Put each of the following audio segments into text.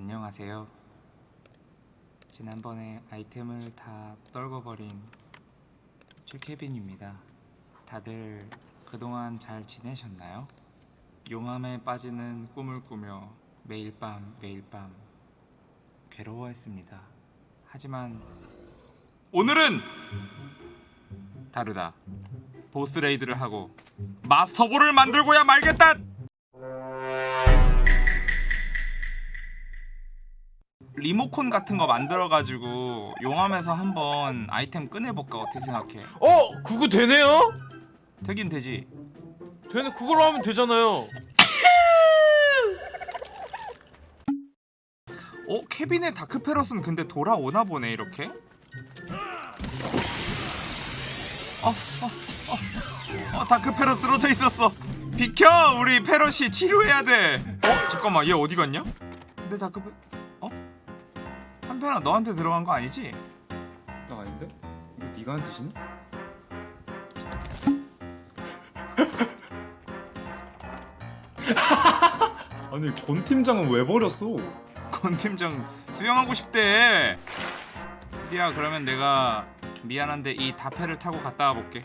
안녕하세요. 지난번에 아이템을 다 떨궈버린 최케빈입니다. 다들 그동안 잘 지내셨나요? 용암에 빠지는 꿈을 꾸며 매일 밤 매일 밤 괴로워했습니다. 하지만 오늘은 다르다. 보스 레이드를 하고 마스터볼을 만들고야 말겠다. 리모콘 같은 거 만들어가지고 용암에서 한번 아이템 꺼내볼까 어떻게 생각해? 어? 그거 되네요? 되긴 되지. 되네 그걸로 하면 되잖아요 어? 케빈의 다크페럿은 근데 돌아오나 보네 이렇게? 어, 어, 어, 어, 다크페럿 쓰러져 있었어. 비켜, 우리 페럿이 치료해야 돼. 어, 잠깐만, 얘 어디 갔냐? 내 다크페, 어? 한편아 너한테 들어간 거 아니지? 나 아닌데? 이거 네가 한 짓이니? 아니 권 팀장은 왜 버렸어? 권 팀장 수영하고 싶대. 드디어 그러면 내가 미안한데 이 다페를 타고 갔다 와볼게.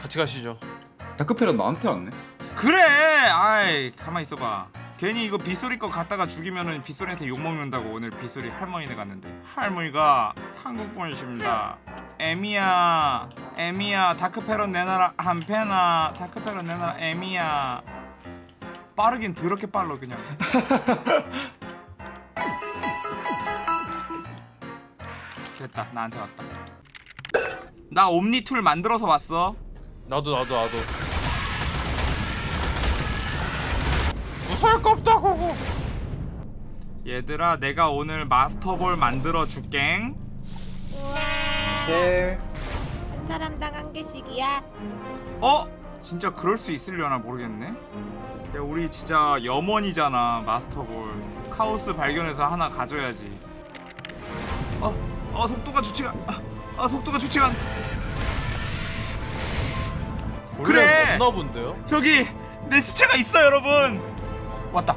같이 가시죠 다크페럿 나한테 왔네. 그래 아이 가만 있어봐 괜히 이거 빗소리 거 갖다가 죽이면은 빗소리한테 욕먹는다고 오늘 빗소리 할머니네 갔는데. 할머니가 한국 분이십니다. 에미야 에미야 다크페럿 내놔라 한 페나 다크페럿 내놔라 에미야. 빠르긴 더럽게 빨라 그냥. 됐다 나한테 왔다. 나 옴니 툴 만들어서 왔어. 나도 나도 나도 무서울 거 없다고 얘들아 내가 오늘 마스터볼 만들어 줄갱 네. 한 사람당 한 개씩이야. 어? 진짜 그럴 수 있으려나 모르겠네 야 우리 진짜 염원이잖아 마스터볼 카오스 발견해서 하나 가져야지 어? 어 속도가 좋지가 아, 아 속도가 좋지가 않 그래! 없나 본데요? 저기 내 시체가 있어 여러분 왔다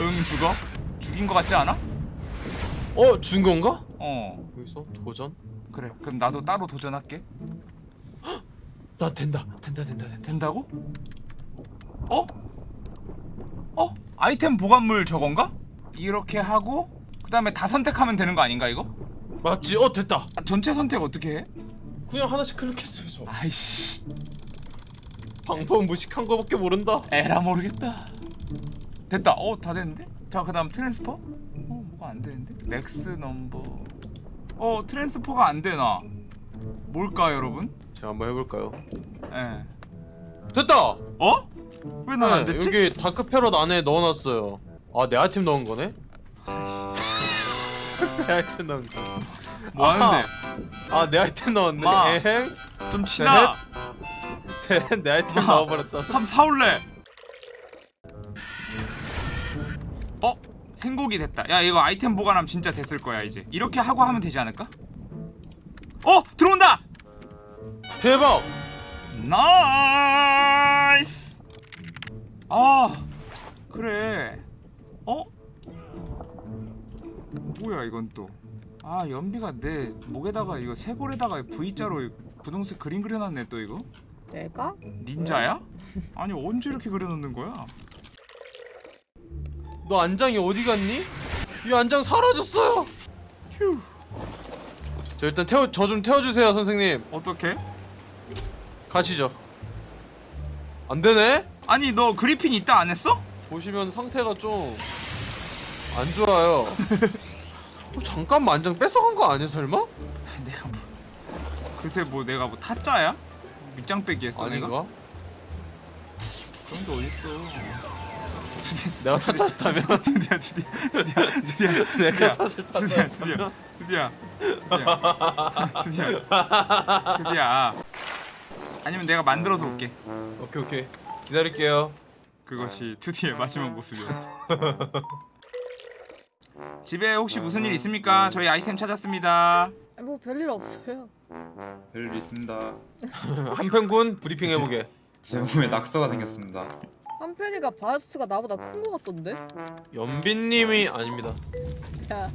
응 죽어? 죽인 거 같지 않아? 어? 준 건가? 어 여기서 도전? 그래 그럼 나도 따로 도전할게 나 된다 된다 된다 된다 된다고? 어? 어? 아이템 보관물 저건가? 이렇게 하고 그 다음에 다 선택하면 되는 거 아닌가 이거? 맞지? 어 됐다 아, 전체 선택 어떻게 해? 그냥 하나씩 클릭했어요 저 아이씨 방법 무식한 거밖에 모른다 에라 모르겠다 됐다 어다 됐는데? 자 그 다음 transfer? 어 뭐가 안 되는데? max number 어 transfer가 안 되나 뭘까 여러분? 제가 한번 해볼까요? 예 됐다! 어? 왜 난안 네, 됐지? 여기 다크페럿 안에 넣어놨어요 아내 아이템 넣은 거네? 내 아이템 넣은 거 뭐 하는데? 아내 아이템 넣었네 마. 에행 좀 치나? 내 아이템 마. 넣어버렸다 한번 사올래. 어? 생곡이 됐다. 야 이거 아이템 보관하면 진짜 됐을 거야 이제. 이렇게 하고 하면 되지 않을까? 어 들어온다. 대박! Nice. 아 그래. 어? 뭐야 이건 또. 아 연비가 내 목에다가 이거 쇄골에다가 V자로 분홍색 그림 그려놨네 또 이거. 내가? 닌자야? 아니 언제 이렇게 그려놓는 거야? 너 안장이 어디 갔니? 이 안장 사라졌어요. 휴. 저 일단 태워 저 좀 태워주세요 선생님. 어떻게? 가시죠. 안 되네? 아니 너 그리핀 있다 안 했어? 보시면 상태가 좀 안 좋아요. 어, 잠깐만 안장 뺏어간 거 아니야 설마? 내가 뭐 글쎄 뭐 내가 뭐 타짜야? 밑장 빼기 했어 내가? 아닌가? 그런 게 어딨어 내가 타짜였다면? 드디어 드디어 드디어 드디어 내가 사실 드디어? 드디어 드디어 드디어 드디어 아니면 내가 만들어서 올게 오케이 오케이 기다릴게요. 그것이 드디어 마지막 모습이었다 집에 혹시 무슨 일 있습니까? 저희 아이템 찾았습니다 뭐 별일 없어요. 별일 있습니다. 한편군 브리핑 해보게. 제 몸에 낙서가 생겼습니다. 한편이가 바스트가 나보다 큰거 같던데? 연빈님이 아닙니다. 야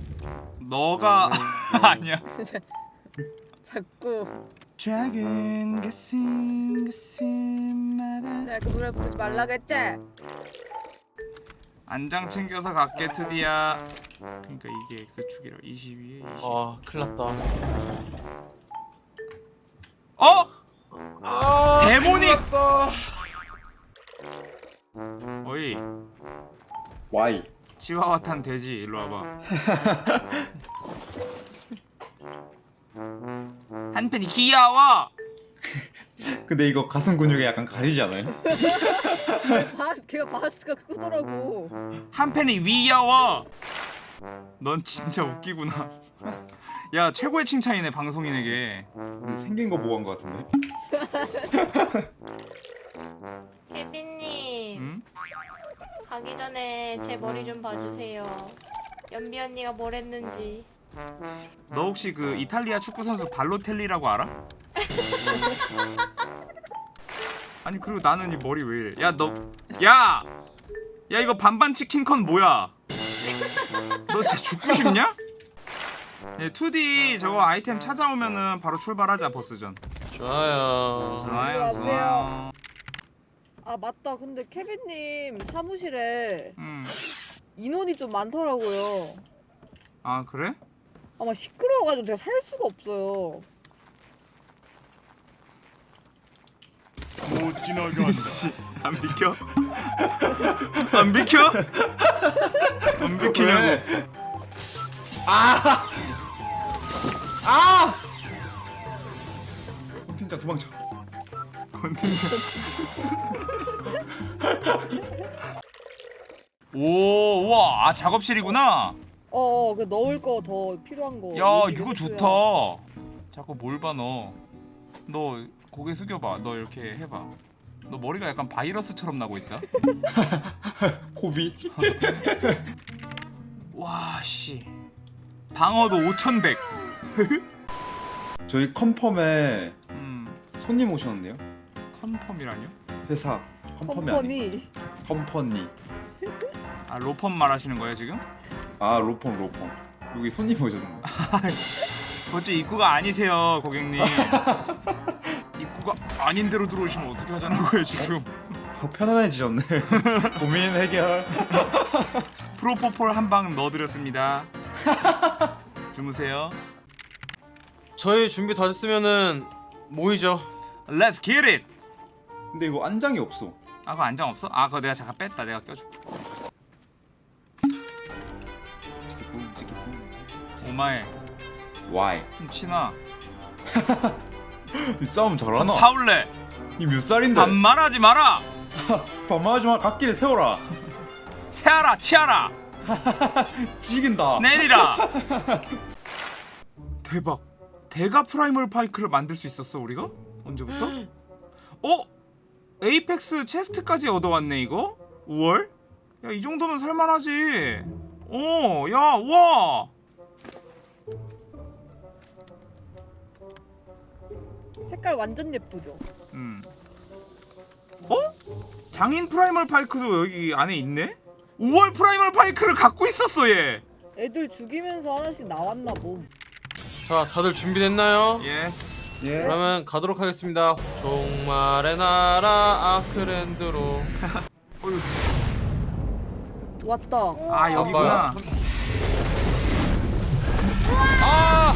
너가 아니야 자꾸 작은 가슴 가슴마다 내가 그 노래 부르지 말라 그랬지? 안장 챙겨서 갈게 트디야 그러니까 이게 X축이라 22에 20 아 큰일났다. 어? 아 데모닉! 어이 Y. 치와와 탄 돼지 일로 와봐 한편이 귀여워 근데 이거 가슴 근육에 약간 가리지 않아요? 바스 걔가 바스트가 크더라고 한편이 위여워 넌 진짜 웃기구나 야 최고의 칭찬이네 방송인에게 근데 생긴 거 보고 한 거 같은데. 케빈님 응? 가기 전에 제 머리 좀 봐주세요. 연비 언니가 뭘 했는지. 너 혹시 그 이탈리아 축구 선수 발로텔리라고 알아? 아니 그리고 나는 이 머리 왜 이래? 야 너, 야, 야 이거 반반 치킨컨 뭐야? 너 진짜 죽고 싶냐? 네, 2D 저거 아이템 찾아오면은 바로 출발하자 보스전. 좋아요. 좋아요, 좋아요. 아 맞다 근데 케빈님 사무실에 음, 인원이 좀 많더라고요 아 그래? 아마 시끄러워가지고 제가 살 수가 없어요 못 지나간다. 안 비켜? 안 비켜? 안 비키냐고? 아! 아! 팀장 도망쳐. 컨텐츠. 오, 우와, 아 작업실이구나. 어 어 그 넣을 거 더 필요한 거 야, 이거. 좋다. 자꾸 뭘 봐, 너. 너 고개 숙여봐. 너 이렇게 해봐. 너 머리가 약간 바이러스처럼 나고 있다. 호비. 와, 씨. 방어도 5,100. 저희 confirm에 음, 손님 오셨는데요? confirm이라뇨? 회사 컨펌이 아니 컴퍼니 컴퍼니. 아, 로펌 말하시는 거예요, 지금? 아 로펌 로펌. 여기 손님 오셨는데. 어째 입구가 아니세요, 고객님. 아닌 대로 들어오시면 어떻게 하자는 거예요, 지금? 더 편안해지셨네. 고민 해결. 프로포폴 한 방 넣어드렸습니다. 주무세요. 저희 준비 다 됐으면은 모이죠. Let's get it. 근데 이거 안장이 없어. 아, 그거 안장 없어? 아, 그거 내가 잠깐 뺐다. 내가 껴줄게. 오마에 Why? 좀 치나. 이 싸움 잘하나? 사올래. 이몇 살인데? 반말하지 마라. 반말하지 마. 갓길에 세워라. 세아라, 치아라. 찌긴다. 내리라. 대박. 대가 primal pike를 만들 수 있었어 우리가? 언제부터? 어? apex chest까지 얻어왔네 이거? 5월? 야 이 정도면 살만하지. 어, 야, 와. 색깔 완전 예쁘죠 음. 어? 장인 primal pike도 여기 안에 있네? 5월 primal pike를 갖고 있었어 얘. 애들 죽이면서 하나씩 나왔나 봄 자 다들 준비됐나요? Yes. 예. 그러면 가도록 하겠습니다. 종말의 나라 아크랜드로. 어휴, 왔다 아 여기구나. 아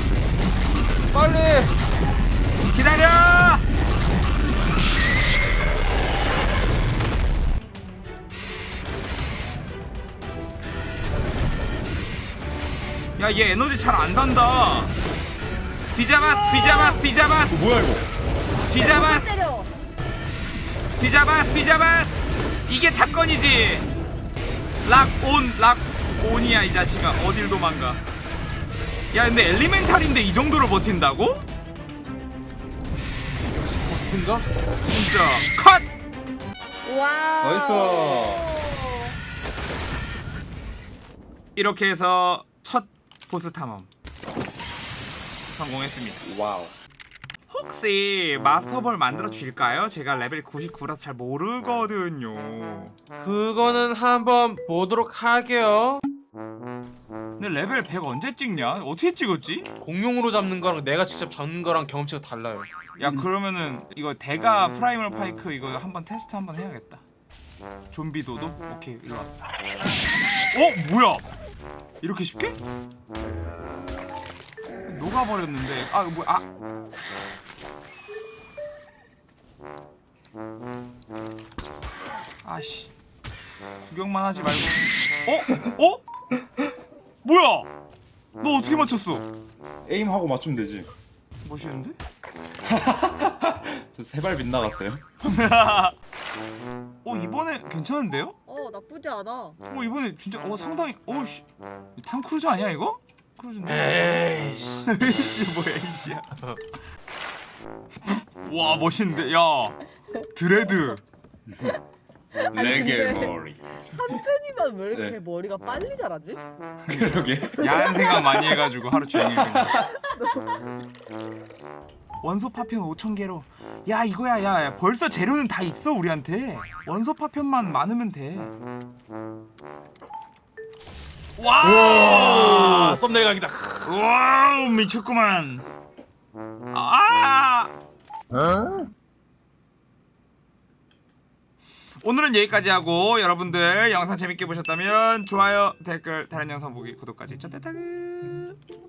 빨리. 기다려. 야, 얘 에너지 잘 안 단다. 뒤잡았어, 뒤잡았어, 뒤잡았어, 어, 뭐야 이거? 뒤잡았어, 뒤잡았어, 뒤잡았어. 이게 탑건이지. Lock on, lock on이야 이 자식아. 어딜 도망가. 야, 근데 elemental인데 이 정도로 버틴다고? 보스인가? 진짜 컷. 와 nice. 이렇게 해서 첫 보스 탐험 성공했습니다. Wow. 혹시 master ball 만들어 줄까요? 제가 레벨 99라서 잘 모르거든요. 그거는 한번 보도록 할게요. 근데 레벨 100 언제 찍냐? 어떻게 찍었지? 공룡으로 잡는 거랑 내가 직접 잡는 거랑 경험치가 달라요. 야 그러면은 이거 대가 primal pike 이거 한번 테스트 한번 해야겠다. 좀비 도도? 오케이 일로 와. 어 뭐야? 이렇게 쉽게? 녹아버렸는데 아 뭐야 아 아씨 구경만 하지 말고 어? 어? 뭐야? 너 어떻게 맞췄어? 에임하고 맞추면 되지. 멋있는데? 저 세발 빗나갔어요. 어 이번에 괜찮은데요? 어 나쁘지 않아. 어 이번에 진짜 어 상당히 어씨 탕크루즈 아니야 이거? 크루즈인데 에이씨. 에이씨 뭐야 에이씨야 와 멋있는데 야 드레드 레게 머리. 한편이면 왜 이렇게 네. 머리가 빨리 자라지? 그러게. 야한 생각 많이 해가지고 하루 종일 원소 파편 5천 개로 야 이거야 야, 야 벌써 재료는 다 있어 우리한테 원소 파편만 많으면 돼 Wow 아, 썸네일 각이다. Wow 미쳤구만 아 오늘은 여기까지 하고 여러분들 영상 재밌게 보셨다면 좋아요 댓글 다른 영상 보기 구독까지 쩌떼타그